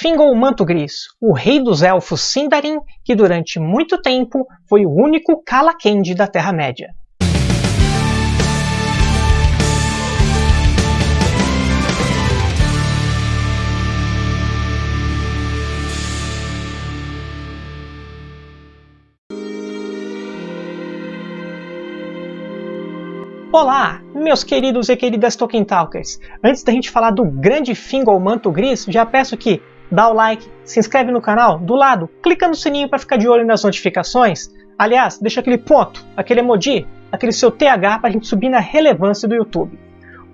Fingal Manto Gris, o rei dos elfos Sindarin, que durante muito tempo foi o único Calaquendi da Terra-média. Olá, meus queridos e queridas Tolkien Talkers! Antes da gente falar do grande Fingal Manto Gris, já peço que dá o like, se inscreve no canal, do lado, clica no sininho para ficar de olho nas notificações. Aliás, deixa aquele ponto, aquele emoji, aquele seu TH para a gente subir na relevância do YouTube.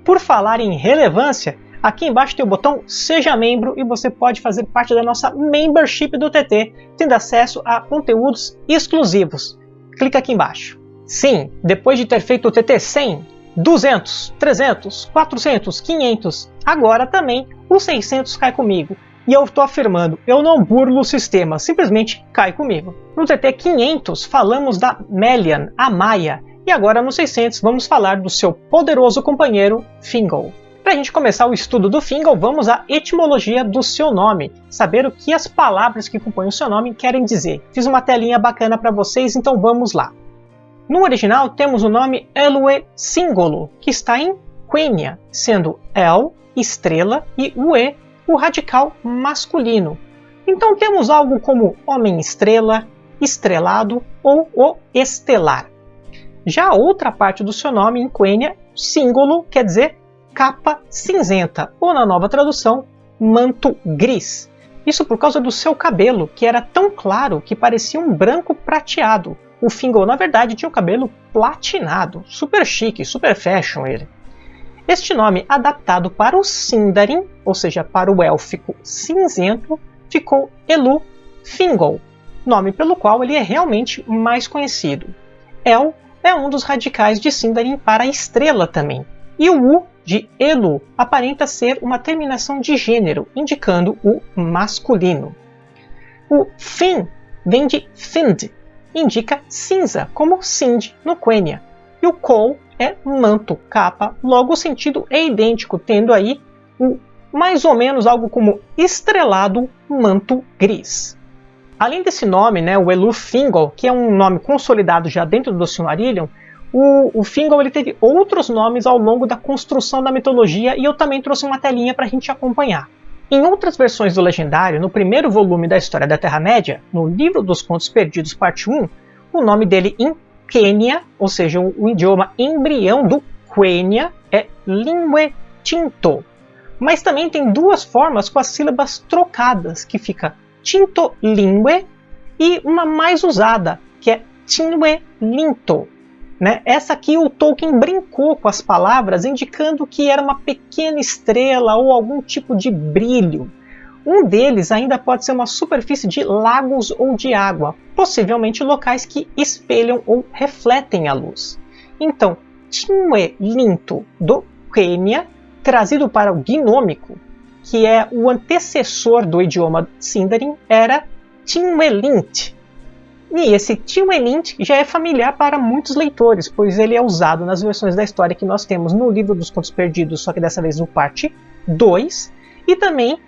Por falar em relevância, aqui embaixo tem o botão Seja Membro e você pode fazer parte da nossa Membership do TT, tendo acesso a conteúdos exclusivos. Clica aqui embaixo. Sim, depois de ter feito o TT 100, 200, 300, 400, 500, agora também o 600 cai comigo. E eu estou afirmando, eu não burlo o sistema, simplesmente cai comigo. No TT 500 falamos da Melian, a Maia, e agora no 600 vamos falar do seu poderoso companheiro Fingal. Para a gente começar o estudo do Fingal, vamos à etimologia do seu nome, saber o que as palavras que compõem o seu nome querem dizer. Fiz uma telinha bacana para vocês, então vamos lá. No original temos o nome Elue Singolo, que está em Quenya, sendo El, estrela, e Ue, o radical masculino. Então temos algo como homem-estrela, estrelado ou o estelar. Já a outra parte do seu nome em Quenya, símbolo, quer dizer capa cinzenta, ou na nova tradução, manto gris. Isso por causa do seu cabelo, que era tão claro que parecia um branco prateado, o Fingal, na verdade, tinha o cabelo platinado, super chique, super fashion ele. Este nome, adaptado para o Sindarin, ou seja, para o élfico cinzento, ficou Elu Fingal, nome pelo qual ele é realmente mais conhecido. El é um dos radicais de Sindarin para estrela também, e o U de Elu aparenta ser uma terminação de gênero, indicando o masculino. O Fin vem de Find, indica cinza, como Sind no Quenya. E o Col é manto, capa, logo o sentido é idêntico, tendo aí o mais ou menos algo como estrelado manto gris. Além desse nome, né, o Elu Fingal, que é um nome consolidado já dentro do Silmarillion, o, o Fingal ele teve outros nomes ao longo da construção da mitologia e eu também trouxe uma telinha para a gente acompanhar. Em outras versões do Legendário, no primeiro volume da História da Terra-média, no Livro dos Contos Perdidos, parte 1, o nome dele em Quênia, ou seja, o, idioma embrião do Quenya, é Lingue Tinto. Mas também tem duas formas com as sílabas trocadas, que fica Tinto Lingue e uma mais usada, que é Tinwe Linto. Né? Essa aqui o Tolkien brincou com as palavras, indicando que era uma pequena estrela ou algum tipo de brilho. Um deles ainda pode ser uma superfície de lagos ou de água, possivelmente locais que espelham ou refletem a luz. Então, Tinwe Linto do Quênia, trazido para o gnômico, que é o antecessor do idioma Sindarin, era Tinwelint, e esse Tiwelint já é familiar para muitos leitores, pois ele é usado nas versões da história que nós temos no livro dos Contos Perdidos, só que dessa vez no parte 2, e também,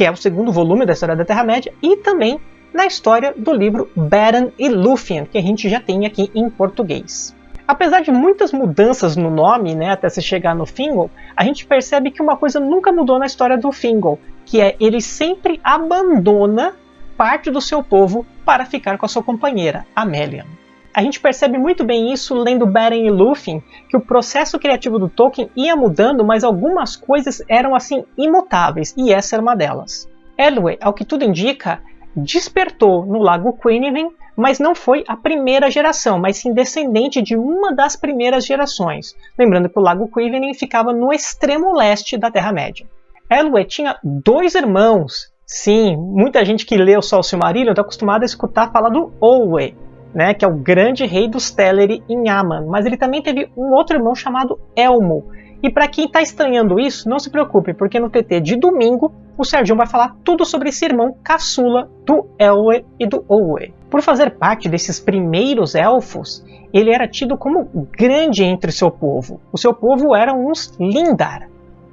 que é o segundo volume da história da Terra-média, e também na história do livro Beren e Lúthien, que a gente já tem aqui em português. Apesar de muitas mudanças no nome, né, até se chegar no Fingal, a gente percebe que uma coisa nunca mudou na história do Fingal, que é ele sempre abandona parte do seu povo para ficar com a sua companheira, Amélia. A gente percebe muito bem isso lendo Beren e Lúthien, que o processo criativo do Tolkien ia mudando, mas algumas coisas eram assim imutáveis, e essa era uma delas. Elwë, ao que tudo indica, despertou no Lago Quiniven, mas não foi a primeira geração, mas sim descendente de uma das primeiras gerações. Lembrando que o Lago Quiniven ficava no extremo leste da Terra-média. Elwë tinha dois irmãos, Sim, muita gente que lê o Sol Silmarillion está acostumada a escutar falar do Olwe, né, que é o grande rei dos Teleri em Aman, mas ele também teve um outro irmão chamado Elmo. E para quem está estranhando isso, não se preocupe, porque no TT de domingo o Sérgio vai falar tudo sobre esse irmão caçula do Elwe e do Olwe. Por fazer parte desses primeiros elfos, ele era tido como grande entre seu povo. O seu povo eram uns Lindar.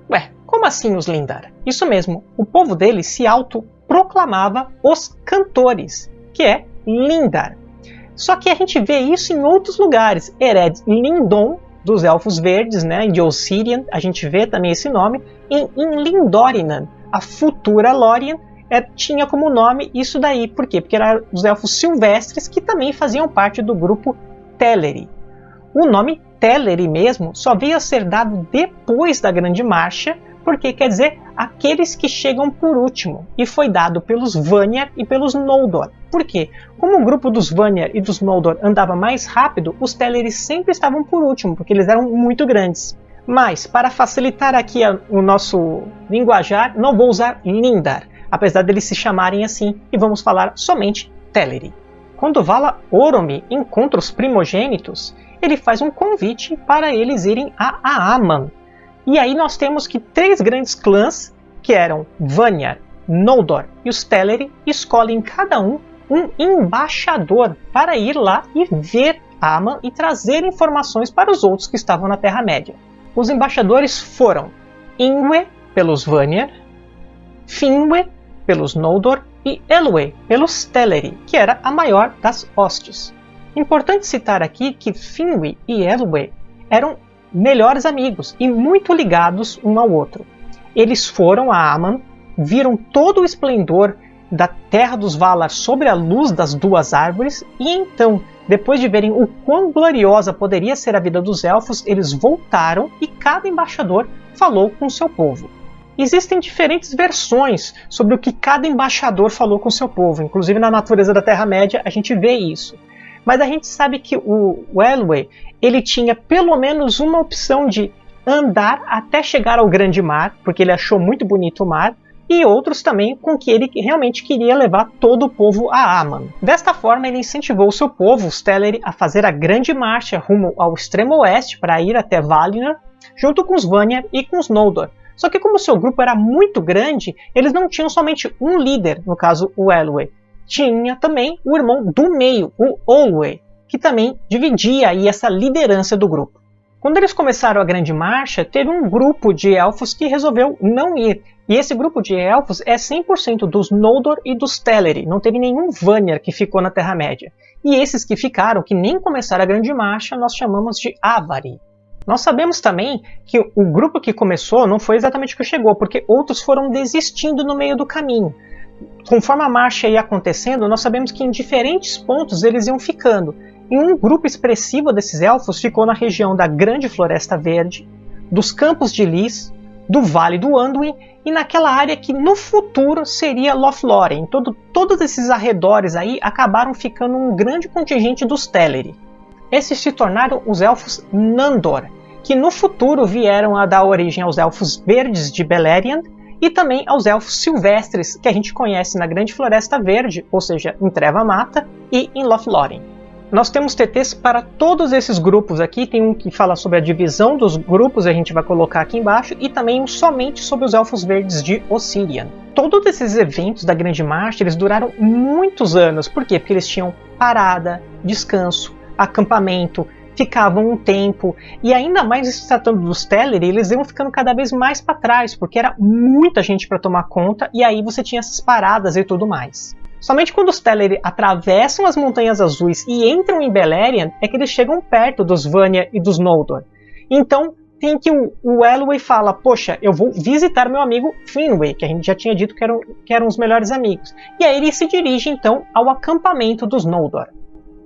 Ué, como assim os Lindar? Isso mesmo, o povo dele se auto proclamava os cantores, que é Lindar. Só que a gente vê isso em outros lugares. Ered Lindon, dos Elfos Verdes, né, de Ossirian, a gente vê também esse nome. E em Lindorinan, a futura Lórien, é, tinha como nome isso daí. Por quê? Porque eram os Elfos Silvestres que também faziam parte do grupo Teleri. O nome Teleri mesmo só veio a ser dado depois da Grande Marcha, porque quer dizer aqueles que chegam por último, e foi dado pelos Vanyar e pelos Noldor. Por quê? Como o grupo dos Vanyar e dos Noldor andava mais rápido, os Teleri sempre estavam por último, porque eles eram muito grandes. Mas, para facilitar aqui a, o nosso linguajar, não vou usar Lindar, apesar deles se chamarem assim, e vamos falar somente Teleri. Quando Vala Oromi encontra os primogênitos, ele faz um convite para eles irem a Aaman, e aí nós temos que três grandes clãs, que eram Vanyar, Noldor e os Teleri, escolhem cada um um embaixador para ir lá e ver Aman e trazer informações para os outros que estavam na Terra-média. Os embaixadores foram Ingwe, pelos Vanyar, Finwë, pelos Noldor, e Elwë, pelos Teleri, que era a maior das hostes. Importante citar aqui que Finwë e Elwë eram melhores amigos e muito ligados um ao outro. Eles foram a Aman, viram todo o esplendor da terra dos Valar sobre a luz das duas árvores e então, depois de verem o quão gloriosa poderia ser a vida dos elfos, eles voltaram e cada embaixador falou com seu povo. Existem diferentes versões sobre o que cada embaixador falou com seu povo, inclusive na natureza da Terra-média a gente vê isso. Mas a gente sabe que o Elwë ele tinha pelo menos uma opção de andar até chegar ao grande mar, porque ele achou muito bonito o mar, e outros também com que ele realmente queria levar todo o povo a Aman. Desta forma, ele incentivou seu povo, os Teleri, a fazer a grande marcha rumo ao extremo oeste para ir até Valinor, junto com os Vanyar e com os Noldor. Só que como seu grupo era muito grande, eles não tinham somente um líder, no caso o Elwë tinha também o irmão do meio, o Olwe, que também dividia aí essa liderança do grupo. Quando eles começaram a grande marcha, teve um grupo de elfos que resolveu não ir. E esse grupo de elfos é 100% dos Noldor e dos Teleri. Não teve nenhum Vanyar que ficou na Terra-média. E esses que ficaram, que nem começaram a grande marcha, nós chamamos de Avari. Nós sabemos também que o grupo que começou não foi exatamente o que chegou, porque outros foram desistindo no meio do caminho conforme a marcha ia acontecendo, nós sabemos que em diferentes pontos eles iam ficando. E um grupo expressivo desses elfos ficou na região da Grande Floresta Verde, dos Campos de Lis, do Vale do Anduin e naquela área que no futuro seria Lothlórien. Todo, todos esses arredores aí acabaram ficando um grande contingente dos Teleri. Esses se tornaram os elfos Nandor, que no futuro vieram a dar origem aos elfos verdes de Beleriand e também aos elfos silvestres que a gente conhece na Grande Floresta Verde, ou seja, em Treva Mata e em Lothlórien. Nós temos TTs para todos esses grupos aqui, tem um que fala sobre a divisão dos grupos, a gente vai colocar aqui embaixo, e também um somente sobre os Elfos Verdes de Ossirian. Todos esses eventos da Grande Marcha, eles duraram muitos anos, por quê? Porque eles tinham parada, descanso, acampamento, ficavam um tempo. E ainda mais se tratando dos Teleri, eles iam ficando cada vez mais para trás, porque era muita gente para tomar conta, e aí você tinha essas paradas e tudo mais. Somente quando os Teleri atravessam as Montanhas Azuis e entram em Beleriand é que eles chegam perto dos Vanya e dos Noldor. Então tem que o, o Elwë fala, poxa, eu vou visitar meu amigo Finwë, que a gente já tinha dito que eram, que eram os melhores amigos. E aí ele se dirige então ao acampamento dos Noldor.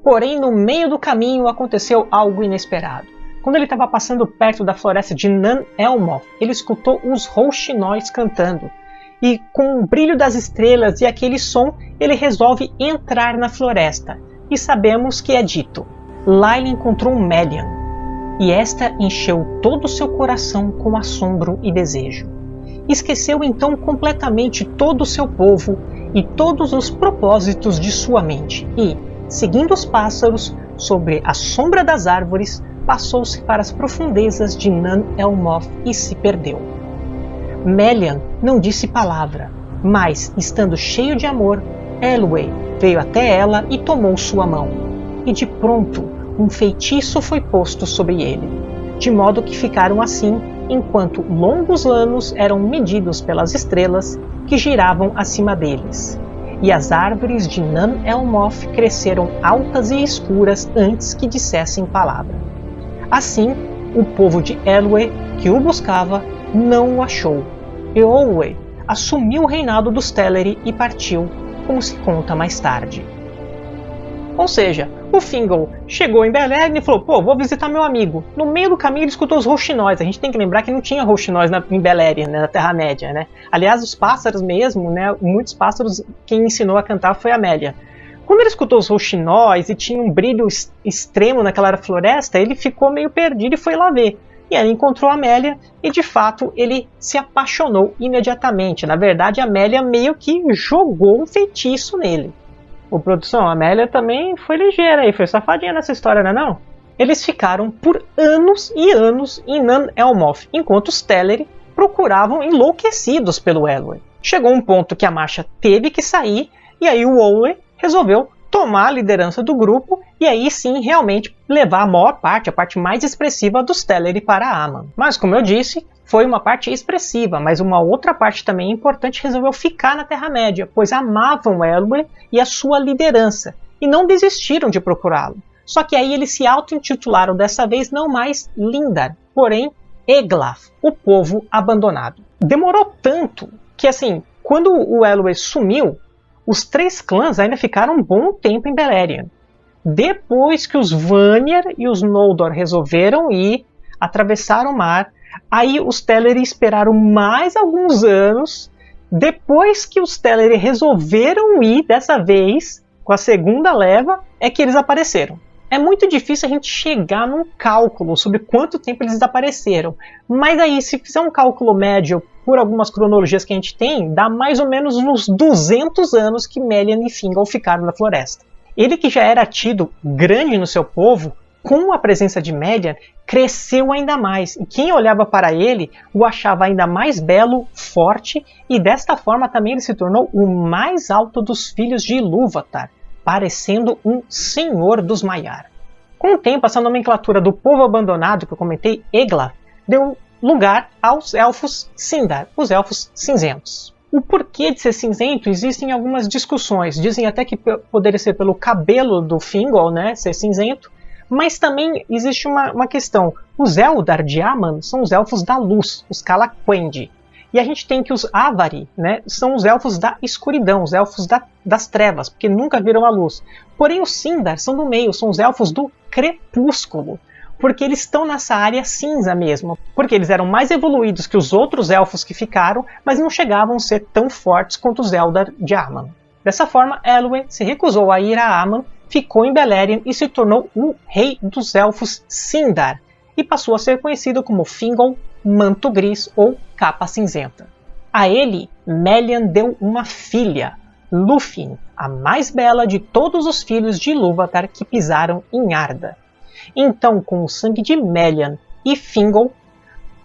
Porém, no meio do caminho aconteceu algo inesperado. Quando ele estava passando perto da floresta de Nan Elmoth, ele escutou os rouxinóis cantando. E com o brilho das estrelas e aquele som, ele resolve entrar na floresta. E sabemos que é dito. Lá ele encontrou Melian, e esta encheu todo o seu coração com assombro e desejo. Esqueceu então completamente todo o seu povo e todos os propósitos de sua mente, e, seguindo os pássaros sobre a sombra das árvores, passou-se para as profundezas de Nan Elmoth e se perdeu. Melian não disse palavra, mas, estando cheio de amor, Elwë veio até ela e tomou sua mão. E de pronto, um feitiço foi posto sobre ele, de modo que ficaram assim enquanto longos anos eram medidos pelas estrelas que giravam acima deles, e as árvores de Nan Elmoth cresceram altas e escuras antes que dissessem palavra. Assim, o povo de Elwë, que o buscava, não o achou. E Olwë assumiu o reinado dos Teleri e partiu, como se conta mais tarde. Ou seja, o Fingal chegou em Beleriand e falou: pô, vou visitar meu amigo. No meio do caminho ele escutou os rouxinóis. A gente tem que lembrar que não tinha rouxinóis na, em Beleriand, né, na Terra-média, né? Aliás, os pássaros mesmo, né? Muitos pássaros, quem ensinou a cantar foi a Amélia. Quando ele escutou os rouxinóis e tinha um brilho extremo naquela floresta, ele ficou meio perdido e foi lá ver. E aí encontrou a Amélia e de fato ele se apaixonou imediatamente. Na verdade, a Amélia meio que jogou um feitiço nele. O produção, a Amélia também foi ligeira e foi safadinha nessa história, não é não? Eles ficaram por anos e anos em Nan Elmoth, enquanto os Teleri procuravam enlouquecidos pelo Elwë. Chegou um ponto que a marcha teve que sair e aí o Olwe resolveu tomar a liderança do grupo e aí sim realmente levar a maior parte, a parte mais expressiva dos Teleri para Aman. Mas como eu disse, foi uma parte expressiva, mas uma outra parte também importante resolveu ficar na Terra-média, pois amavam Elwë e a sua liderança, e não desistiram de procurá-lo. Só que aí eles se auto-intitularam dessa vez não mais Lindar, porém Eglaf, o povo abandonado. Demorou tanto que assim, quando o Elwë sumiu, os três clãs ainda ficaram um bom tempo em Beleriand. Depois que os Vanir e os Noldor resolveram ir, atravessaram o mar, Aí os Teleri esperaram mais alguns anos. Depois que os Teleri resolveram ir dessa vez, com a segunda leva, é que eles apareceram. É muito difícil a gente chegar num cálculo sobre quanto tempo eles desapareceram. Mas aí, se fizer um cálculo médio por algumas cronologias que a gente tem, dá mais ou menos uns 200 anos que Melian e Fingal ficaram na floresta. Ele que já era tido grande no seu povo, com a presença de Median, cresceu ainda mais, e quem olhava para ele o achava ainda mais belo, forte, e desta forma também ele se tornou o mais alto dos filhos de Ilúvatar, parecendo um senhor dos Maiar. Com o tempo, essa nomenclatura do povo abandonado que eu comentei, Egla, deu lugar aos elfos Sindar, os elfos cinzentos. O porquê de ser cinzento existem algumas discussões. Dizem até que poderia ser pelo cabelo do Fingol, né, ser cinzento, mas também existe uma, uma questão. Os Eldar de Aman são os elfos da luz, os Calaquendi. E a gente tem que os Avari né, são os elfos da escuridão, os elfos da, das trevas, porque nunca viram a luz. Porém, os Sindar são do meio, são os elfos do crepúsculo, porque eles estão nessa área cinza mesmo. Porque eles eram mais evoluídos que os outros elfos que ficaram, mas não chegavam a ser tão fortes quanto os Eldar de Aman. Dessa forma, Elwë se recusou a ir a Aman ficou em Beleriand e se tornou o rei dos elfos Sindar, e passou a ser conhecido como Fingol, Manto Gris ou Capa Cinzenta. A ele, Melian deu uma filha, Lúthien, a mais bela de todos os filhos de Ilúvatar que pisaram em Arda. Então, com o sangue de Melian e Fingol,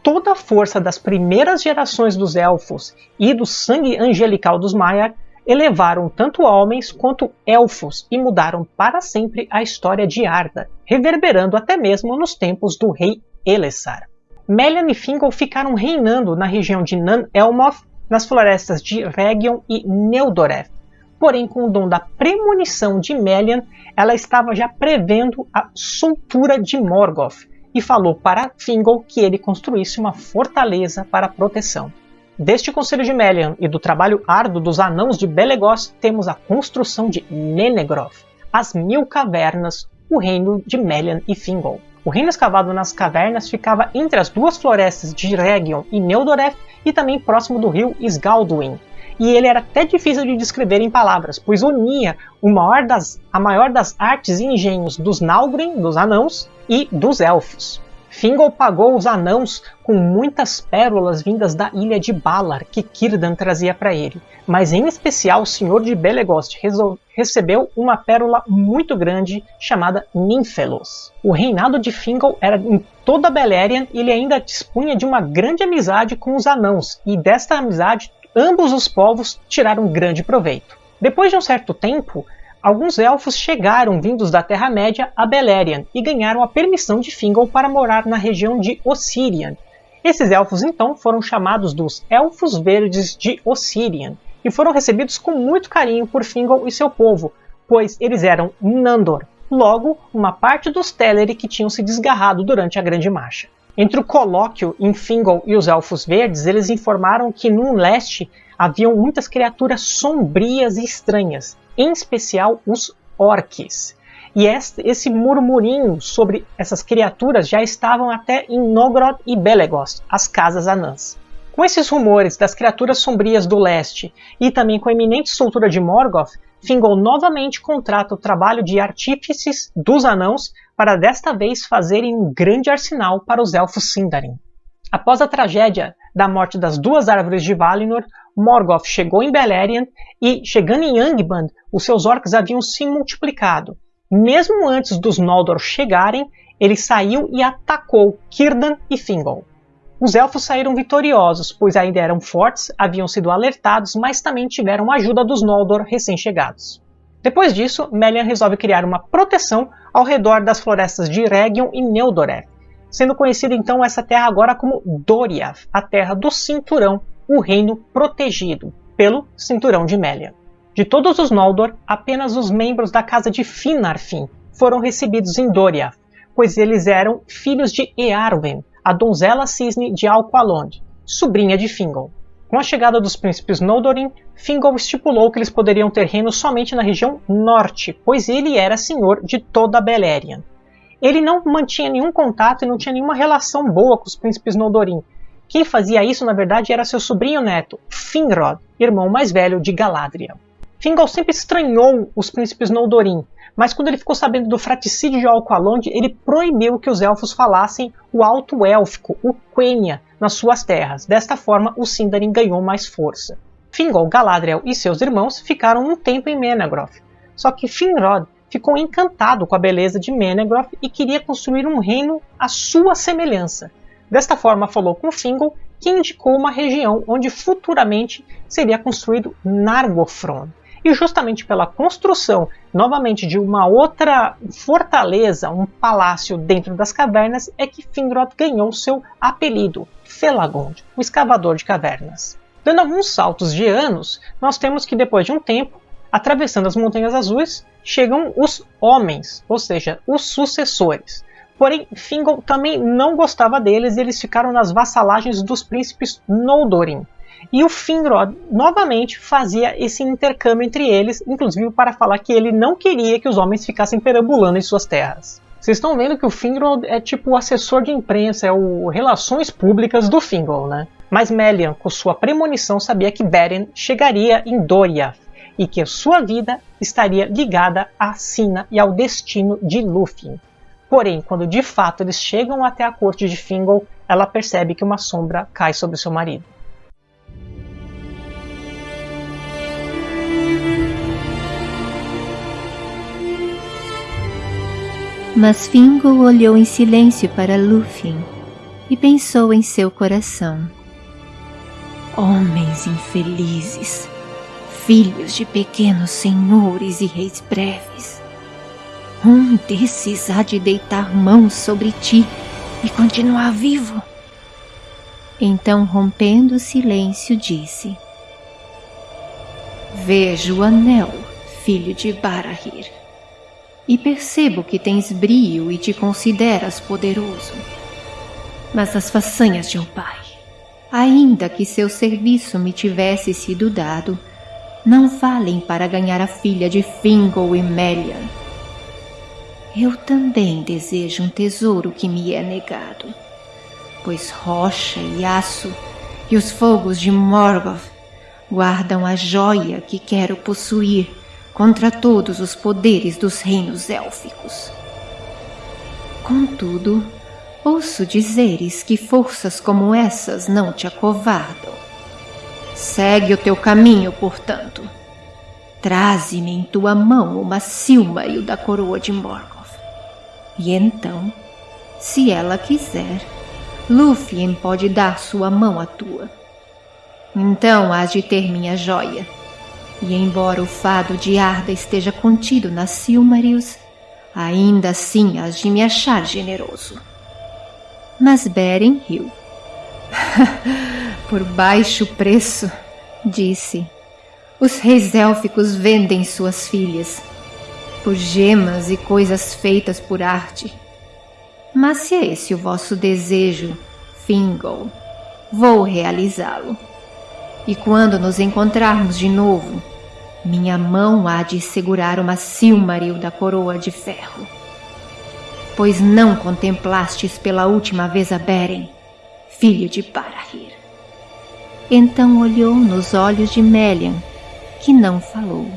toda a força das primeiras gerações dos elfos e do sangue angelical dos Maiar elevaram tanto homens quanto elfos e mudaram para sempre a história de Arda, reverberando até mesmo nos tempos do rei Elessar. Melian e Fingal ficaram reinando na região de Nan Elmoth, nas florestas de Region e Neudoreth. Porém, com o dom da premonição de Melian, ela estava já prevendo a soltura de Morgoth e falou para Fingal que ele construísse uma fortaleza para proteção. Deste Conselho de Melian e do trabalho árduo dos anãos de Belegost, temos a construção de Menegroth, as Mil Cavernas, o reino de Melian e Fingol. O reino escavado nas cavernas ficava entre as duas florestas de Region e Neudoreth e também próximo do rio Sgalduin. E ele era até difícil de descrever em palavras, pois unia maior das, a maior das artes e engenhos dos Naugrin, dos anãos, e dos elfos. Fingol pagou os anãos com muitas pérolas vindas da ilha de Balar que Círdan trazia para ele, mas em especial o senhor de Belegost recebeu uma pérola muito grande chamada Ninfelos. O reinado de Fingol era em toda Beleriand e ele ainda dispunha de uma grande amizade com os anãos, e desta amizade ambos os povos tiraram grande proveito. Depois de um certo tempo, alguns elfos chegaram vindos da Terra-média a Beleriand e ganharam a permissão de Fingal para morar na região de Ossirian. Esses elfos então foram chamados dos Elfos Verdes de Ossirian e foram recebidos com muito carinho por Fingal e seu povo, pois eles eram Nandor, logo uma parte dos Teleri que tinham se desgarrado durante a Grande Marcha. Entre o colóquio em Fingal e os Elfos Verdes, eles informaram que no leste haviam muitas criaturas sombrias e estranhas, em especial os orques. E esse murmurinho sobre essas criaturas já estavam até em Nogrod e Belegost, as casas anãs. Com esses rumores das criaturas sombrias do leste e também com a iminente soltura de Morgoth, Fingal novamente contrata o trabalho de artífices dos anãos para desta vez fazerem um grande arsenal para os elfos Sindarin. Após a tragédia da morte das duas árvores de Valinor, Morgoth chegou em Beleriand e, chegando em Angband, os seus orcs haviam se multiplicado. Mesmo antes dos Noldor chegarem, ele saiu e atacou Círdan e Fingal. Os elfos saíram vitoriosos, pois ainda eram fortes, haviam sido alertados, mas também tiveram ajuda dos Noldor recém-chegados. Depois disso, Melian resolve criar uma proteção ao redor das florestas de Region e Neudoreth, sendo conhecida então essa terra agora como Doriath, a Terra do Cinturão, o reino protegido pelo Cinturão de Melian. De todos os Noldor, apenas os membros da casa de Finarfin foram recebidos em Doriath, pois eles eram filhos de Earwen, a donzela cisne de Alqualond, sobrinha de Fingal. Com a chegada dos príncipes Noldorin, Fingal estipulou que eles poderiam ter reino somente na região norte, pois ele era senhor de toda Beleriand. Ele não mantinha nenhum contato e não tinha nenhuma relação boa com os príncipes Noldorin. Quem fazia isso, na verdade, era seu sobrinho neto, Finrod, irmão mais velho de Galadriel. Fingal sempre estranhou os príncipes Noldorin, mas quando ele ficou sabendo do fraticídio de Alqualond, ele proibiu que os elfos falassem o alto élfico, o Quenya, nas suas terras. Desta forma, o Sindarin ganhou mais força. Fingal, Galadriel e seus irmãos ficaram um tempo em Menegroth. Só que Finrod ficou encantado com a beleza de Menegroth e queria construir um reino à sua semelhança. Desta forma, falou com Fingal, que indicou uma região onde futuramente seria construído Nargothrond e justamente pela construção novamente de uma outra fortaleza, um palácio dentro das cavernas, é que Finrod ganhou seu apelido, Felagund, o escavador de cavernas. Dando alguns saltos de anos, nós temos que depois de um tempo, atravessando as Montanhas Azuis, chegam os homens, ou seja, os sucessores. Porém, Fingal também não gostava deles e eles ficaram nas vassalagens dos príncipes Noldorin. E o Finrod novamente fazia esse intercâmbio entre eles, inclusive para falar que ele não queria que os homens ficassem perambulando em suas terras. Vocês estão vendo que o Finrod é tipo o assessor de imprensa, é o relações públicas do Fingal, né? Mas Melian, com sua premonição, sabia que Beren chegaria em Doriath e que sua vida estaria ligada à sina e ao destino de Lúthien. Porém, quando de fato eles chegam até a corte de Fingal, ela percebe que uma sombra cai sobre seu marido. Mas Fingal olhou em silêncio para Lúthien e pensou em seu coração. Homens infelizes, filhos de pequenos senhores e reis breves. Um desses há de deitar mãos sobre ti e continuar vivo. Então, rompendo o silêncio, disse: Vejo o anel, filho de Barahir e percebo que tens brio e te consideras poderoso. Mas as façanhas de um pai, ainda que seu serviço me tivesse sido dado, não valem para ganhar a filha de Fingal e Melian. Eu também desejo um tesouro que me é negado, pois rocha e aço e os fogos de Morgoth guardam a joia que quero possuir contra todos os poderes dos reinos élficos. Contudo, ouço dizeres que forças como essas não te acovardam. Segue o teu caminho, portanto. Traze-me em tua mão uma Silmaril da coroa de Morgoth. E então, se ela quiser, Lúthien pode dar sua mão à tua. Então hás de ter minha joia e embora o fado de Arda esteja contido nas Silmarils, ainda assim has de me achar generoso. Mas Beren riu. Por baixo preço, disse. Os reis élficos vendem suas filhas por gemas e coisas feitas por arte. Mas se é esse o vosso desejo, Fingal, vou realizá-lo. E quando nos encontrarmos de novo, minha mão há de segurar uma Silmaril da coroa de ferro. Pois não contemplastes pela última vez a Beren, filho de Barahir. Então olhou nos olhos de Melian, que não falou,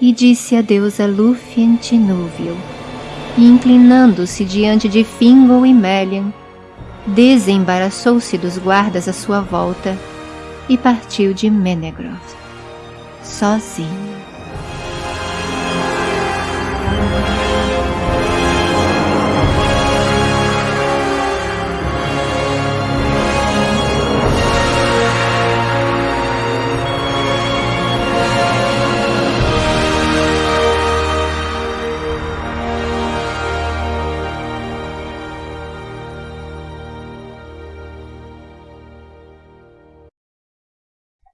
e disse a deusa Lúthien Tinúvil, e inclinando-se diante de Fingal e Melian, desembaraçou-se dos guardas à sua volta e partiu de Menegroth, sozinho.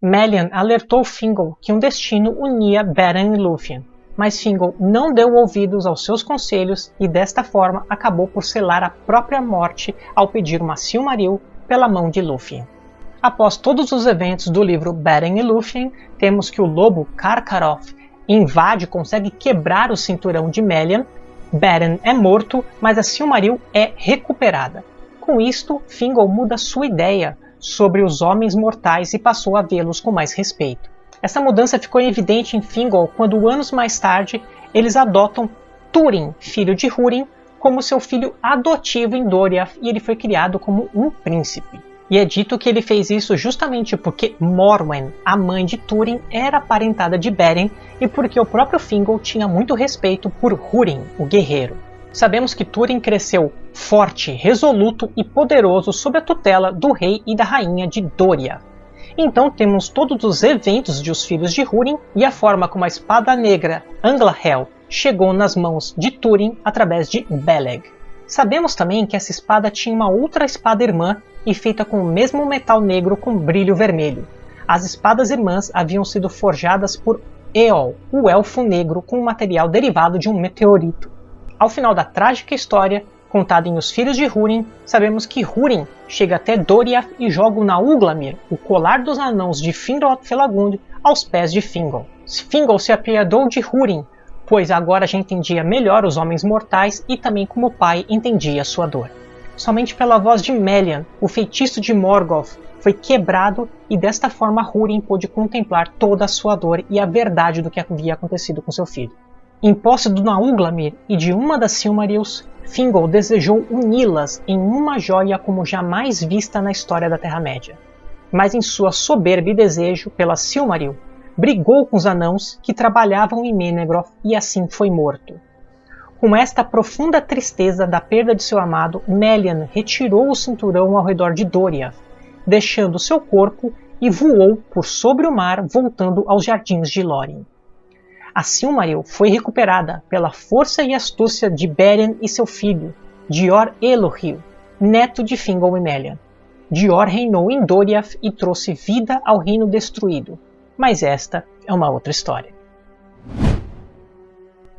Melian alertou Fingal que um destino unia Beren e Lúthien, mas Fingal não deu ouvidos aos seus conselhos e desta forma acabou por selar a própria morte ao pedir uma Silmaril pela mão de Lúthien. Após todos os eventos do livro Beren e Lúthien, temos que o lobo Karkaroth invade e consegue quebrar o cinturão de Melian, Beren é morto, mas a Silmaril é recuperada. Com isto, Fingal muda sua ideia, sobre os homens mortais e passou a vê-los com mais respeito. Essa mudança ficou evidente em Fingal quando, anos mais tarde, eles adotam Túrin, filho de Húrin, como seu filho adotivo em Doriath e ele foi criado como um príncipe. E é dito que ele fez isso justamente porque Morwen, a mãe de Túrin, era parentada de Beren e porque o próprio Fingal tinha muito respeito por Húrin, o guerreiro. Sabemos que Túrin cresceu forte, resoluto e poderoso sob a tutela do rei e da rainha de Doria. Então temos todos os eventos de Os Filhos de Húrin e a forma como a espada negra Anglahel chegou nas mãos de Túrin através de Beleg. Sabemos também que essa espada tinha uma outra espada irmã e feita com o mesmo metal negro com brilho vermelho. As espadas irmãs haviam sido forjadas por Eol, o elfo negro com um material derivado de um meteorito. Ao final da trágica história, contada em Os Filhos de Húrin, sabemos que Húrin chega até Doriath e joga o Nauglamir, o colar dos anãos de Finrod Felagund, aos pés de Fingal. Fingal se apiedou de Húrin, pois agora já entendia melhor os homens mortais e também como o pai entendia sua dor. Somente pela voz de Melian, o feitiço de Morgoth foi quebrado e desta forma Húrin pôde contemplar toda a sua dor e a verdade do que havia acontecido com seu filho. Em posse do Nauglamir e de uma das Silmarils, Fingal desejou uni-las em uma joia como jamais vista na história da Terra-média. Mas em sua soberba e desejo pela Silmaril, brigou com os anãos que trabalhavam em Menegroth e assim foi morto. Com esta profunda tristeza da perda de seu amado, Melian retirou o cinturão ao redor de Doriath, deixando seu corpo e voou por sobre o mar, voltando aos jardins de Lórien. A Silmaril foi recuperada pela força e astúcia de Beren e seu filho, Dior Elohil, neto de Fingal e Melian. Dior reinou em Doriath e trouxe vida ao reino destruído, mas esta é uma outra história.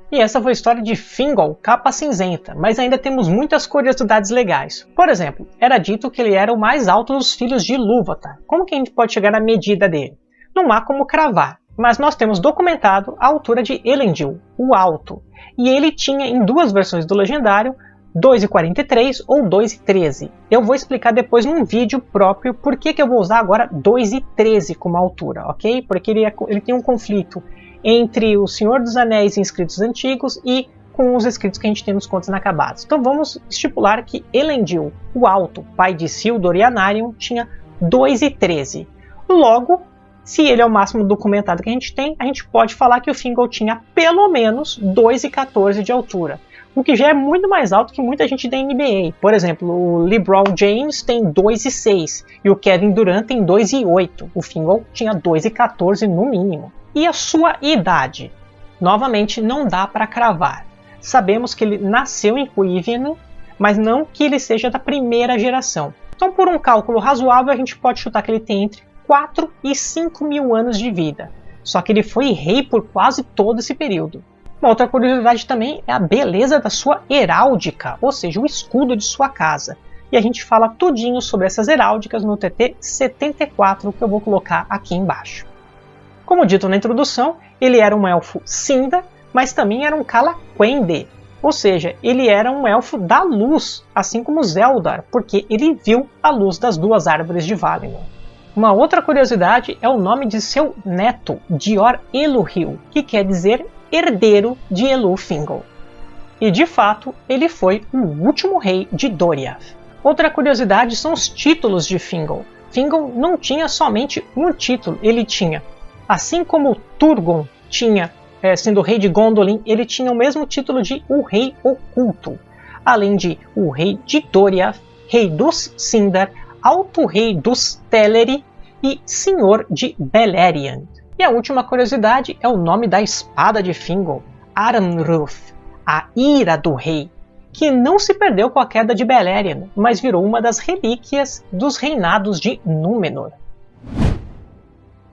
E essa foi a história de Fingal, capa cinzenta, mas ainda temos muitas curiosidades legais. Por exemplo, era dito que ele era o mais alto dos filhos de Lúvatar. Como que a gente pode chegar na medida dele? Não há como cravar, mas nós temos documentado a altura de Elendil, o Alto, e ele tinha em duas versões do Legendário 2,43 ou 2,13. Eu vou explicar depois num vídeo próprio por que, que eu vou usar agora 2,13 como altura, ok? Porque ele, é, ele tem um conflito entre o Senhor dos Anéis em escritos antigos e com os escritos que a gente tem nos contos inacabados. Então vamos estipular que Elendil, o Alto, pai de Sildor e Anarion, tinha 2,13. Logo, se ele é o máximo documentado que a gente tem, a gente pode falar que o Fingal tinha pelo menos 2,14 de altura, o que já é muito mais alto que muita gente da NBA. Por exemplo, o LeBron James tem 2,6 e o Kevin Durant tem 2,8. O Fingal tinha 2,14 no mínimo. E a sua idade? Novamente, não dá para cravar. Sabemos que ele nasceu em Cuivian, mas não que ele seja da primeira geração. Então, por um cálculo razoável, a gente pode chutar que ele tem entre 4 e 5 mil anos de vida. Só que ele foi rei por quase todo esse período. Uma outra curiosidade também é a beleza da sua heráldica, ou seja, o escudo de sua casa. E a gente fala tudinho sobre essas heráldicas no TT 74 que eu vou colocar aqui embaixo. Como dito na introdução, ele era um elfo Sinda, mas também era um Calaquende, ou seja, ele era um elfo da luz, assim como Zeldar, porque ele viu a luz das duas árvores de Valinor. Uma outra curiosidade é o nome de seu neto, Dior Eluhil, que quer dizer herdeiro de Elufingol. E de fato, ele foi o último rei de Doriath. Outra curiosidade são os títulos de Fingol. Fingol não tinha somente um título, ele tinha, assim como Turgon tinha é, sendo rei de Gondolin, ele tinha o mesmo título de o Rei Oculto, além de o Rei de Doriath, Rei dos Sindar, Alto Rei dos Teleri e Senhor de Beleriand. E a última curiosidade é o nome da espada de Fingol, Aranruth, a Ira do Rei, que não se perdeu com a queda de Beleriand, mas virou uma das relíquias dos reinados de Númenor.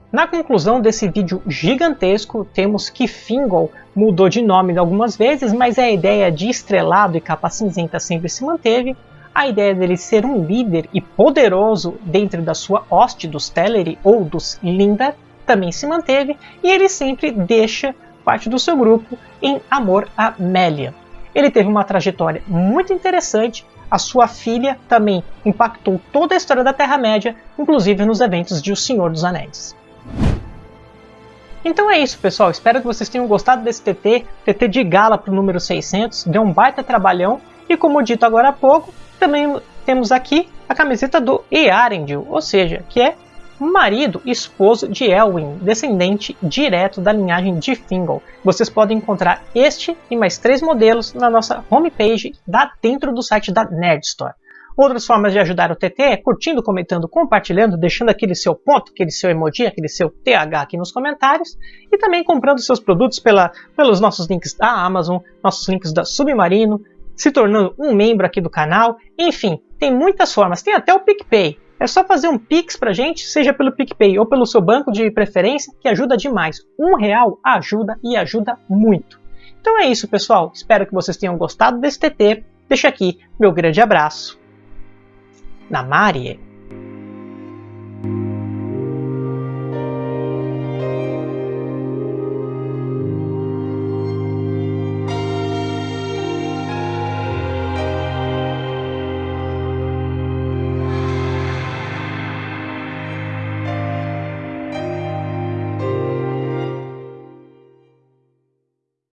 Na conclusão desse vídeo gigantesco, temos que Fingol mudou de nome algumas vezes, mas a ideia de estrelado e capa cinzenta sempre se manteve. A ideia dele ser um líder e poderoso dentro da sua hoste dos Teleri ou dos Lindar também se manteve, e ele sempre deixa parte do seu grupo em amor a Melia. Ele teve uma trajetória muito interessante, a sua filha também impactou toda a história da Terra-média, inclusive nos eventos de O Senhor dos Anéis. Então é isso, pessoal. Espero que vocês tenham gostado desse TT, TT de gala para o número 600. Deu um baita trabalhão. E como dito agora há pouco, também temos aqui a camiseta do Earendil, ou seja, que é marido, esposo de Elwin, descendente direto da linhagem de Fingal. Vocês podem encontrar este e mais três modelos na nossa homepage da, dentro do site da Nerd Store. Outras formas de ajudar o TT é curtindo, comentando, compartilhando, deixando aquele seu ponto, aquele seu emoji, aquele seu TH aqui nos comentários e também comprando seus produtos pela, pelos nossos links da Amazon, nossos links da Submarino, se tornando um membro aqui do canal. Enfim, tem muitas formas, tem até o PicPay. É só fazer um Pix pra gente, seja pelo PicPay ou pelo seu banco de preferência, que ajuda demais. Um real ajuda e ajuda muito. Então é isso, pessoal. Espero que vocês tenham gostado desse TT. Deixa aqui meu grande abraço na Marie